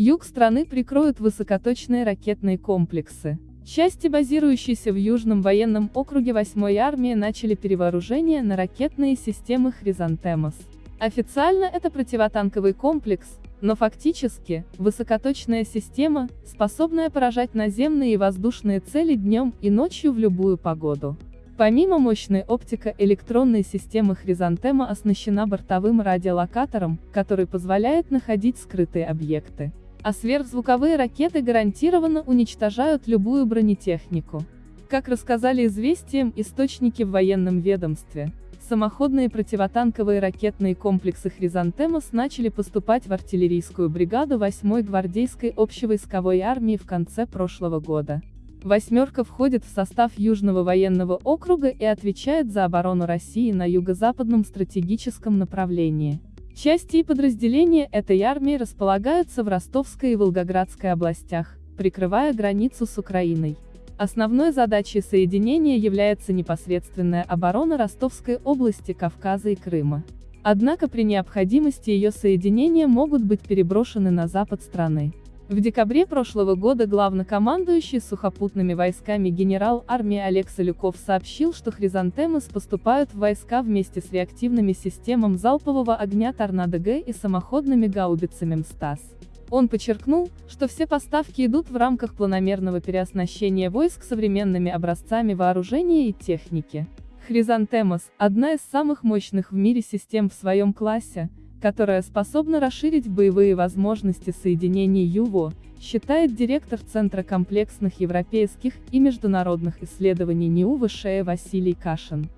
Юг страны прикроют высокоточные ракетные комплексы. Части, базирующиеся в Южном военном округе 8-й армии, начали перевооружение на ракетные системы «Хризантемос». Официально это противотанковый комплекс, но фактически, высокоточная система, способная поражать наземные и воздушные цели днем и ночью в любую погоду. Помимо мощной оптико-электронной системы Хризантема оснащена бортовым радиолокатором, который позволяет находить скрытые объекты. А сверхзвуковые ракеты гарантированно уничтожают любую бронетехнику. Как рассказали известиям источники в военном ведомстве, самоходные противотанковые ракетные комплексы «Хризантемос» начали поступать в артиллерийскую бригаду 8-й гвардейской общевойсковой армии в конце прошлого года. «Восьмерка» входит в состав Южного военного округа и отвечает за оборону России на юго-западном стратегическом направлении. Части и подразделения этой армии располагаются в Ростовской и Волгоградской областях, прикрывая границу с Украиной. Основной задачей соединения является непосредственная оборона Ростовской области Кавказа и Крыма. Однако при необходимости ее соединения могут быть переброшены на запад страны. В декабре прошлого года главнокомандующий сухопутными войсками генерал армии Олег Солюков сообщил, что хризантемы поступают в войска вместе с реактивными системами залпового огня «Торнадо-Г» и самоходными гаубицами МСТАС. Он подчеркнул, что все поставки идут в рамках планомерного переоснащения войск современными образцами вооружения и техники. Хризантемос – одна из самых мощных в мире систем в своем классе, которая способна расширить боевые возможности соединений ЮВО, считает директор Центра комплексных европейских и международных исследований НИУ Вышея Василий Кашин.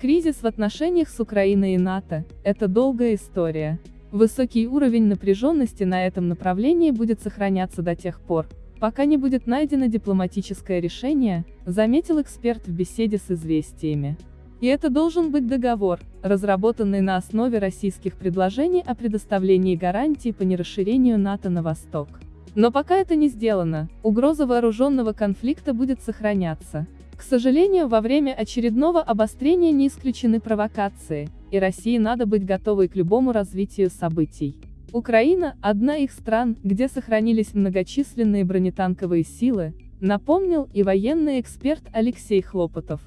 Кризис в отношениях с Украиной и НАТО – это долгая история. Высокий уровень напряженности на этом направлении будет сохраняться до тех пор, пока не будет найдено дипломатическое решение, заметил эксперт в беседе с «Известиями». И это должен быть договор, разработанный на основе российских предложений о предоставлении гарантий по нерасширению НАТО на восток. Но пока это не сделано, угроза вооруженного конфликта будет сохраняться. К сожалению, во время очередного обострения не исключены провокации, и России надо быть готовой к любому развитию событий. Украина – одна из стран, где сохранились многочисленные бронетанковые силы, напомнил и военный эксперт Алексей Хлопотов.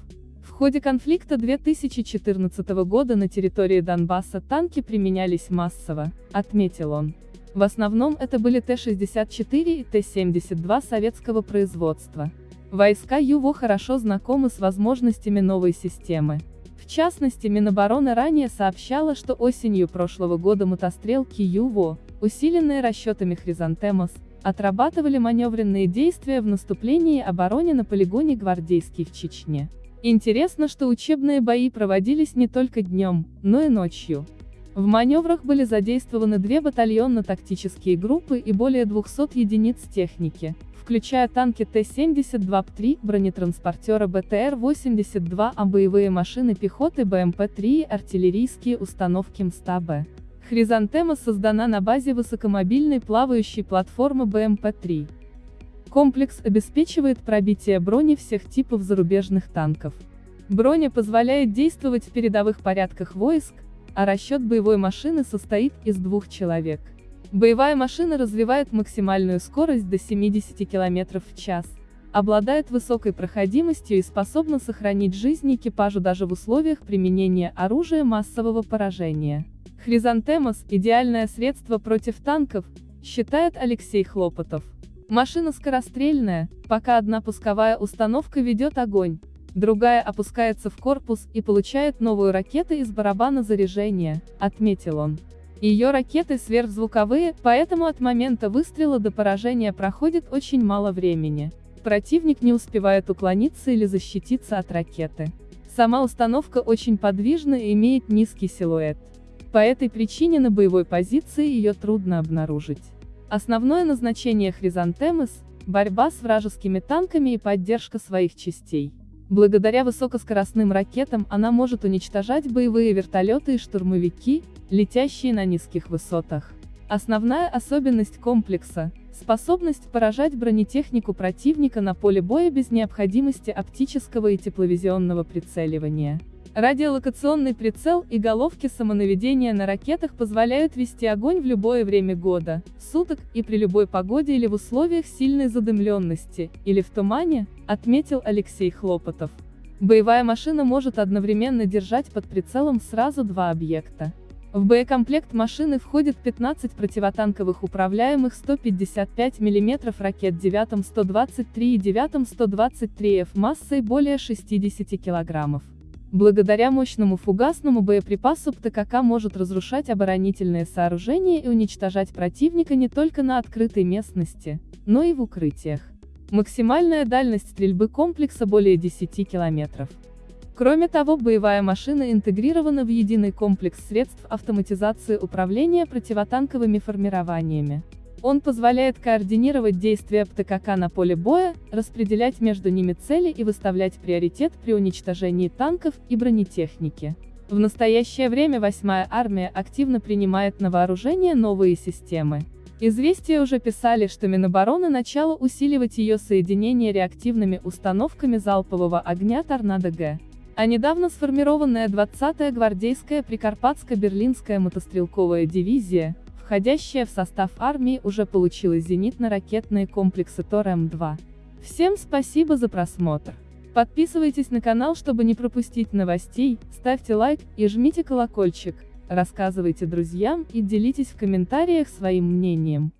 Ходе конфликта 2014 года на территории Донбасса танки применялись массово, отметил он. В основном это были Т-64 и Т-72 советского производства. Войска ЮВО хорошо знакомы с возможностями новой системы. В частности, Минобороны ранее сообщала, что осенью прошлого года мотострелки ЮВО, усиленные расчетами Хризантемос, отрабатывали маневренные действия в наступлении и обороне на полигоне Гвардейский в Чечне. Интересно, что учебные бои проводились не только днем, но и ночью. В маневрах были задействованы две батальонно-тактические группы и более 200 единиц техники, включая танки Т-72Б3, бронетранспортера БТР-82А, боевые машины пехоты БМП-3 и артиллерийские установки МСТА-Б. Хризантема создана на базе высокомобильной плавающей платформы БМП-3. Комплекс обеспечивает пробитие брони всех типов зарубежных танков. Броня позволяет действовать в передовых порядках войск, а расчет боевой машины состоит из двух человек. Боевая машина развивает максимальную скорость до 70 км в час, обладает высокой проходимостью и способна сохранить жизнь экипажу даже в условиях применения оружия массового поражения. Хризантемос – идеальное средство против танков, считает Алексей Хлопотов. Машина скорострельная, пока одна пусковая установка ведет огонь, другая опускается в корпус и получает новую ракету из барабана заряжения, отметил он. Ее ракеты сверхзвуковые, поэтому от момента выстрела до поражения проходит очень мало времени. Противник не успевает уклониться или защититься от ракеты. Сама установка очень подвижна и имеет низкий силуэт. По этой причине на боевой позиции ее трудно обнаружить. Основное назначение хризантемы – борьба с вражескими танками и поддержка своих частей. Благодаря высокоскоростным ракетам она может уничтожать боевые вертолеты и штурмовики, летящие на низких высотах. Основная особенность комплекса – способность поражать бронетехнику противника на поле боя без необходимости оптического и тепловизионного прицеливания. Радиолокационный прицел и головки самонаведения на ракетах позволяют вести огонь в любое время года, суток, и при любой погоде или в условиях сильной задымленности, или в тумане, отметил Алексей Хлопотов. Боевая машина может одновременно держать под прицелом сразу два объекта. В боекомплект машины входит 15 противотанковых управляемых 155 мм ракет 9-123 и 9-123F массой более 60 килограммов. Благодаря мощному фугасному боеприпасу ПТКК может разрушать оборонительные сооружения и уничтожать противника не только на открытой местности, но и в укрытиях. Максимальная дальность стрельбы комплекса более 10 километров. Кроме того, боевая машина интегрирована в единый комплекс средств автоматизации управления противотанковыми формированиями. Он позволяет координировать действия ПТКК на поле боя, распределять между ними цели и выставлять приоритет при уничтожении танков и бронетехники. В настоящее время 8-я армия активно принимает на вооружение новые системы. Известия уже писали, что Минобороны начало усиливать ее соединение реактивными установками залпового огня «Торнадо-Г». А недавно сформированная 20-я гвардейская Прикарпатско-Берлинская мотострелковая дивизия, входящая в состав армии уже получила зенитно-ракетные комплексы ТОР-М2. Всем спасибо за просмотр. Подписывайтесь на канал, чтобы не пропустить новостей, ставьте лайк и жмите колокольчик, рассказывайте друзьям и делитесь в комментариях своим мнением.